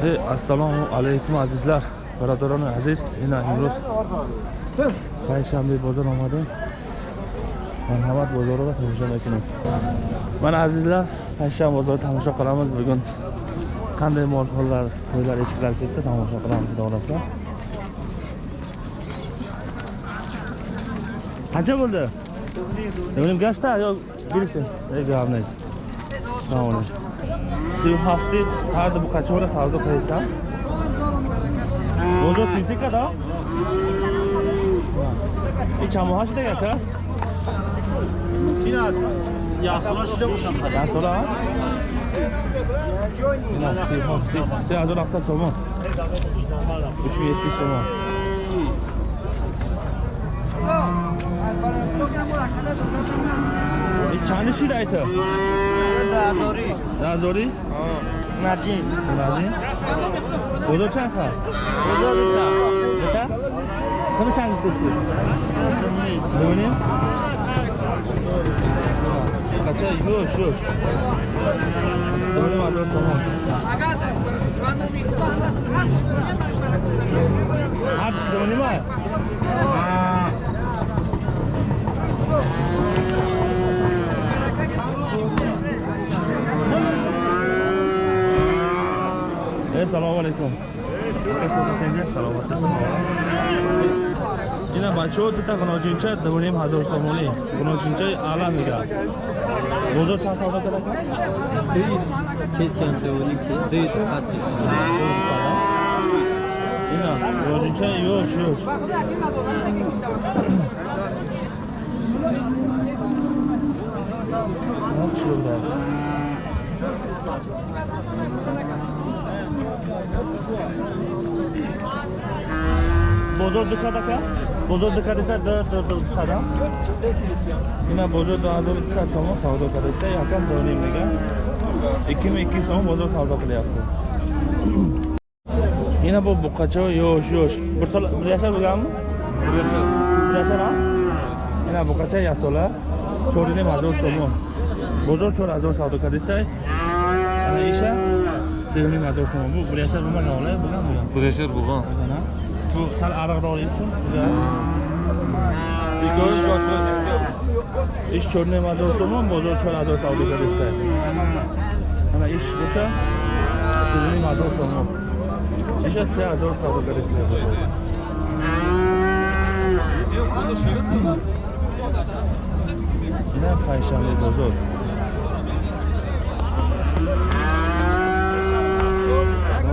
Hey, assalomu alaykum azizlar, birodaronu aziz. Ina imroz payshanba bozor omadim. Marhamat bozori va tomosha qilaman. Mana azizlar, payshanba bozori tomosha qilamiz bugun. Qanday molxonlar, qo'ylar, echkilar ketdi, tomosha qilamiz xudo Qancha bo'ldi? 2 гашта ё 1 Ey, главный. Sağ olun. 37 тарда букачора савдо кайса? Бозо 33 када? И чамоҳа шида яка кина ясола шида бошам када ясола سی هزار هفتصد تومان 3070 تومان Çanı şu daytı. Nazori. Nazori? Naci. Naci. Ozo çan ka. Ozo bita. Bita? Kını çan gitesi. Döni. Kaça yoş yoş. Döni var da sonra. Harç döni var. Haa. Alaykum salomat ина бачаҳо бита ғиноҷинча дуним ҳазор сомонӣ ғиноҷинчаи ала мегӯяд бозор чанд савдо карда Kesiyan devoni ki deyt Ne yapıyor burada? Bozor dukadaka. Bozor dukadasa da da da sada. Buna bozor da azor dukad sonu savdo kadasa yakın dönem mega. 2002 sonu bozor savdo qilyapti. Yana bu buqacha yo'sh yo'sh. Bir sal bir yashar bo'lganmi? Bir yashar. Bir yashar ha? Ина буқача ясола чоринем ҳазор сомон. Бозор чор ҳазор савдо кадаиста ана иша сеним ҳазор сомон бу. Bir yashar bo'lmagan ola bo'lgan bo'lgan Bulaşır bulan. Ana. Bu sal ariqroq uchun juda Göz başı ish cho'rniy mazor somon bozor cho'l azor savdo qilishsa ana ish o'sha suvniy mazor somon isha se azor savdo ina payshanba bozor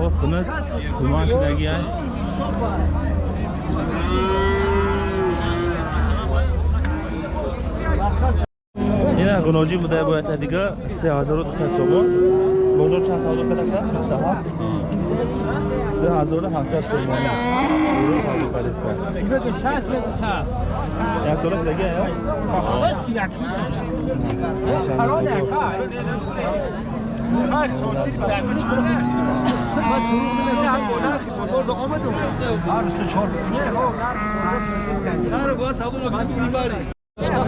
o xunuk tumansidagi ay ина ғиноҷи буда бояд дига 3200 сомон. Бозор чанд савдо кардака 27 2700 сомон Jak solo se legije, jo? Parode, kaj? Kaj, بزرگ آمد اومد هر چهار بزرگ باز همون رو می‌بریم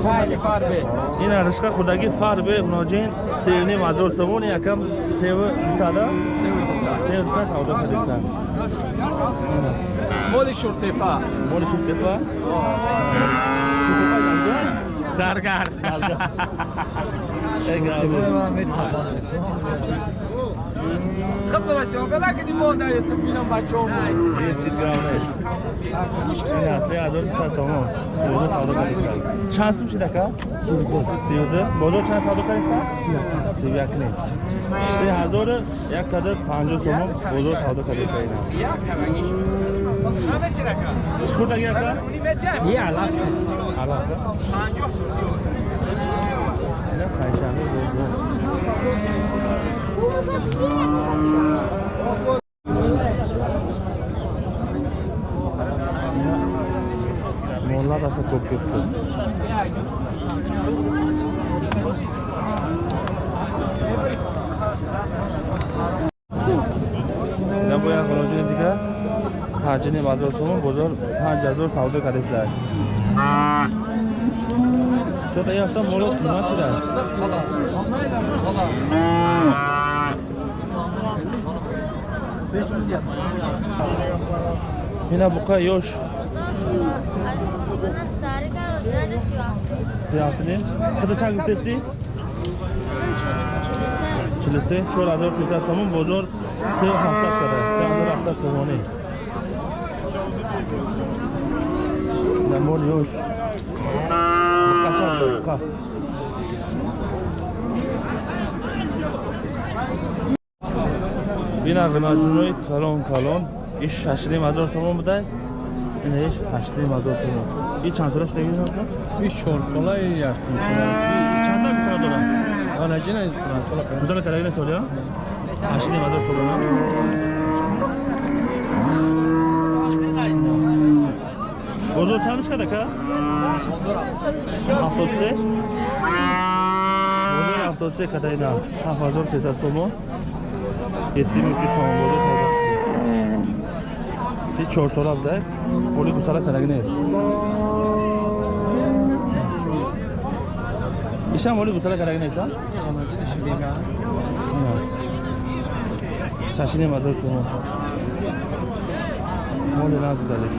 шудаги ая ина ришқа худаги фарбе муноҷин севним ҳазор сомон якам севу дусада севу дуса савдо кардаиста Моли шуртепа. моли шуртепа шуртепа янҷа Заргар. خدمت شما بلکه مادر تو بینم بچه هم Minasi hazır qilsa so'm. O'zi savdo qilsa. Chansim shida ka? Sevdi. Sevdi. Bozor chan savdo qilsa? Sevakli. Sevakli. Sen hazır 150 so'm bozor savdo qilsa. Hamma chiraka. Chuqur tagaka? Ya, alaf. Alaf. 50 so'm. Payshanba bozor. ko'p ketdi sizlar бо як муроҷиати дигар? Ҳаҷини мадрасаҳо бозор панҷ ҳазор савдо кардистар что-то я там молот нима шида ина буқа ёш. سه هفتنیم خدا چند گفته سی؟ چلی سه چور هزار پیسر سامون بازار سه همسد کرده سه هزار همسد سامانی نمون یوش قچان دقیقه بین ارغمه جنوی کلان کلان این ششریم هزار ҳаштним ҳазор сомон и чанд солаш дагӣ Biz 4 sola yak sola. чанда мисола дорам? Ana jina iz qura sola. гузара карагина солия ҳаштним ҳазор сомона бозор чандиш кадака ҳафтод се? Бозори ҳафтод се када ина ҳафт ҳазор сесад сомон єtti bin üç yüz so'm bo'ldi savdo qildi chor so'rabdi qo'li gusala karagines isham qo'li gusala karagines a shashini mazor so'm mo'li nazibalik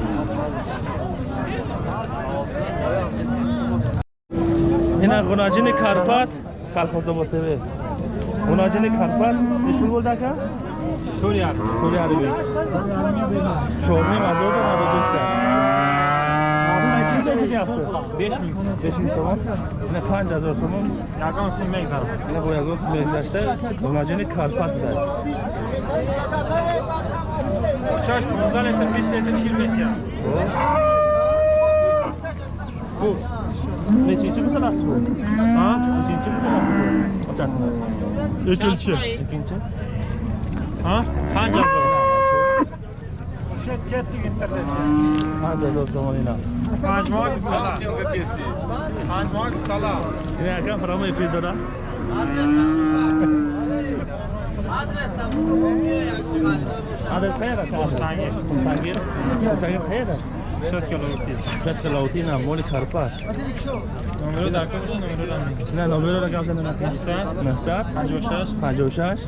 ина гунажини карпат. Калхозобод тв. Гунажини карпат. Неш Köri yardım. Köri yardım. Çormayı var. Orada var. Dostlar. Siz ne için yapsınız? 5 bin. 5 bin soğan. Yine panca dostumu. Yakam olsun mekzar. Yine bu yakam olsun mekzaşta. Donacını Karpatlar. Çarş bu. Zaletim 5 litre şirmet ya. Bu. Neçinci bu sanası bu? Ha? Neçinci bu sanası bu? Açarsınız. İkinci. İkinci. So'm? Shet ketdik internetga. panj ҳазор so'm ina Majmua sala. Majmua sala. ina akam прямо эфир дора адрес qayerda Qumsangir. Qumsangir Qumsangir qayerda Шашка Лаутина, Моли Карпат. Номеро дар кожа, номеро дар Не, номеро дар кожа менад. 900 56 56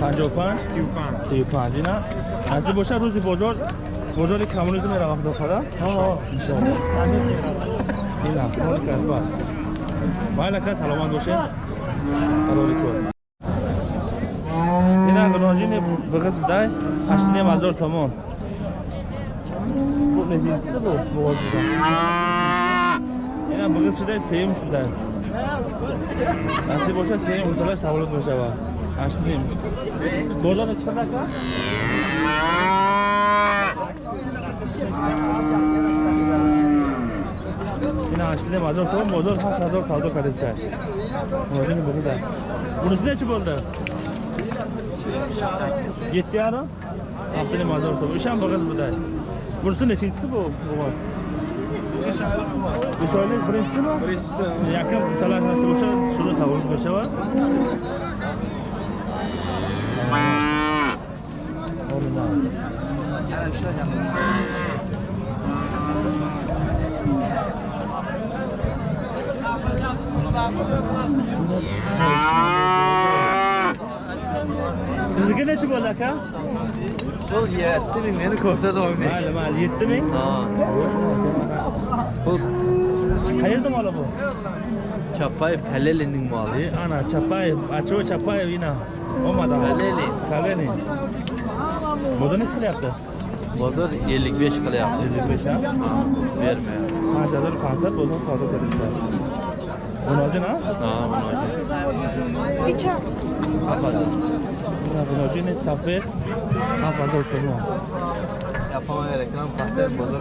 55 35 35 ина. Аз боша рӯзи бозор бозори камрӯз меравам дохара. Ҳо, иншоаллоҳ. Ина, Моли Карпат. Майла кат саломат бошед. Қарори кор. Ина гножини биғиз бидай 8000 сомон. meclisi bu boğazda. Yani bugün size sevim şundan. Nasip olsa sevim, kusura savulut olsa var. Açtı diyeyim. Doğrudan da çıkacak mı? Yine açtı diyeyim, azor soğum, azor haş, azor savdu kardeşler. Öyle mi bu kadar? Burası ne çıp oldu? Gitti yarın? Haftanın mazor soğum. İşan bu kız bu da. Burası neçincisi bu? bu var? Beş aylık birincisi mi? Birincisi. Yakın salarsanız olsa şunu tavuğun köşe var. Olmaz. Bugün neçi bo'ladi aka? Sol 7 ming meni ko'rsatib olmang. Mayli, mayli, 7 ming. Ha. Bu qayerdan moli bu? Chapayev Kalelining moli. E, ana Chapayev, Acho Chapayev ina. Olmadan. Kaleli. Kaleli. Bozor necha qilyapti? Bozor 55 qilyapti. 55 ha? Bermayapti. 5000 500 bozor savdo qilishlar. Bunojin ha? Ha, bunojin. Necha? 7000. равиножини сафед 7000 сомон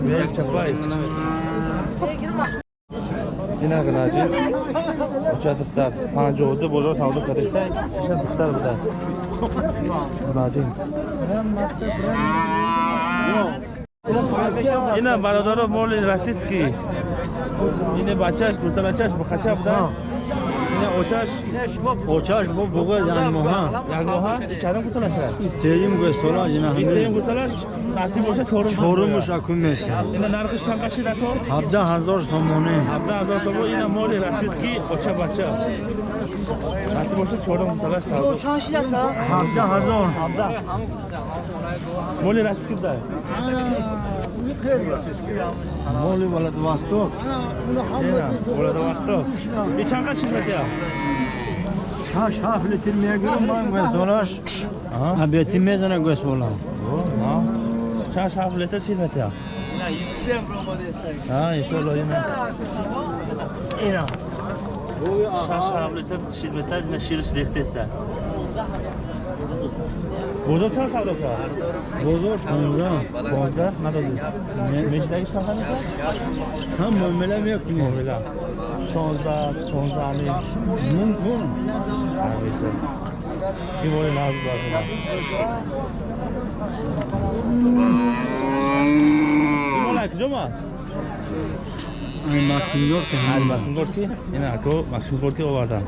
یک چپای این اگه ناجی اوچه دفتر پنجه و دو بزرگ سمدو کرسته شش دفتر بده ناجی این برادر مول رسیس که این بچهش گوزه بچهش بخچه بودن бухача буда ина очаш? Очаш бо буга дан моҳа. як гоҳа чарам кусалаша Сеюм гӯстола ҷина. истаем кусалаш насиб боша чорум Чорум мушакум меша. ина нархи шанқаши дако 17000 сомоне. 17000 сомон ина моли расиски оча бача. Насиб боша чорум кусалаш савдо 17000. 17 моли расиски да моли володовосток володовосток и чанқа шидматия шаш ҳафт литр мегӯрам ман газонаш абети мезана госполам шаш ҳафт литр шидматия а иншоалло ина. Ина. Шаш ҳафт литр шидматия шириш рехтеса. بزرگ چند سودا کرد؟ بزرگ 15 15 ندادی مجدگی سفر میکرد؟ هم معامله میکنی معامله 16 16 علی مون کن همیشه کی وای ناز باشه سلام جمعه این ماکسیم گورکی این ماکسیم گورکی این اکو ماکسیم گورکی آوردن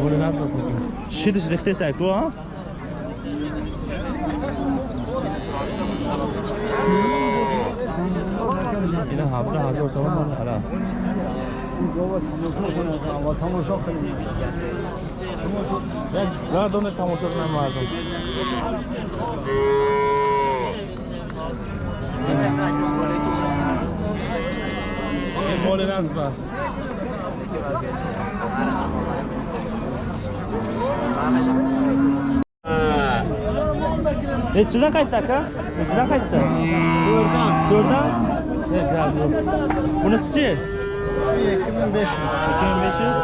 Wurde nachlassen. Shit, ist richtig, ist gut, ha? 이나 하부다 하죠 저만 알아. 이거 뭐 타모쇼 나 돈에 타모쇼 나 맞아. 이 몰래 나스 봐. Nechidan qaytdi aka nechidan qaytdi to'rtdan to'rtdan bunisichi ikki ming besh yuz ikki ming besh yuz